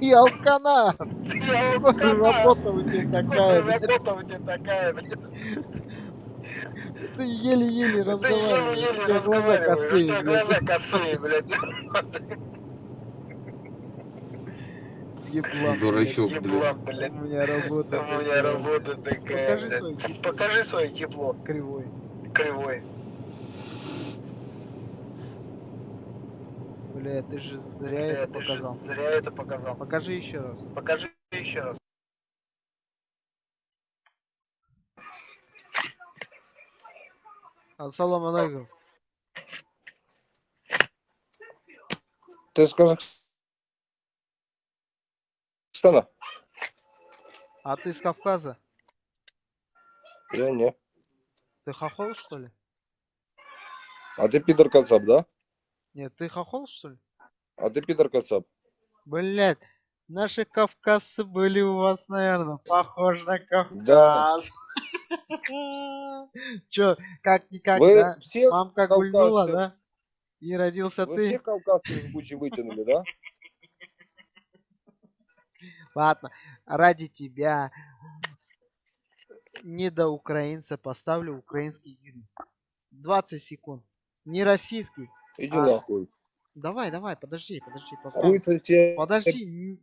Ты алкана! Я Работа у тебя такая, блядь. Работа у тебя такая, блядь. Ты еле-еле Ты разговариваешь. еле-еле У тебя глаза у косые, тебя блядь. глаза косые, блядь. Еблан, Дурачок, блядь. блядь. Еблан, У блядь. меня работа. У меня работа такая, Покажи блядь. свой ебло. Покажи свое ебло Кривой. кривой. Бля, ты же зря Э, это ты же показал. Зря это показал. Покажи еще раз. Покажи еще раз. Ассаламу алейкум. Ты из Казахстана? А ты с Кавказа? Я не. Ты хохол, что ли? А ты пидор Кацап, да? Нет, ты хохол, что ли? А ты пидор Кацап. Блять, наши кавказцы были у вас, наверное, похож на Да. Кавказ. Чё, как-никак, Вы да? все, Мамка кавказцы. гульнула, да? И родился вы ты? все кавказцы из Бучи вытянули, да? Ладно, ради тебя не до украинца поставлю украинский гимн. 20 секунд. Не российский. Иди А. нахуй. Давай, давай, подожди, подожди, Хуй сосед. Подожди,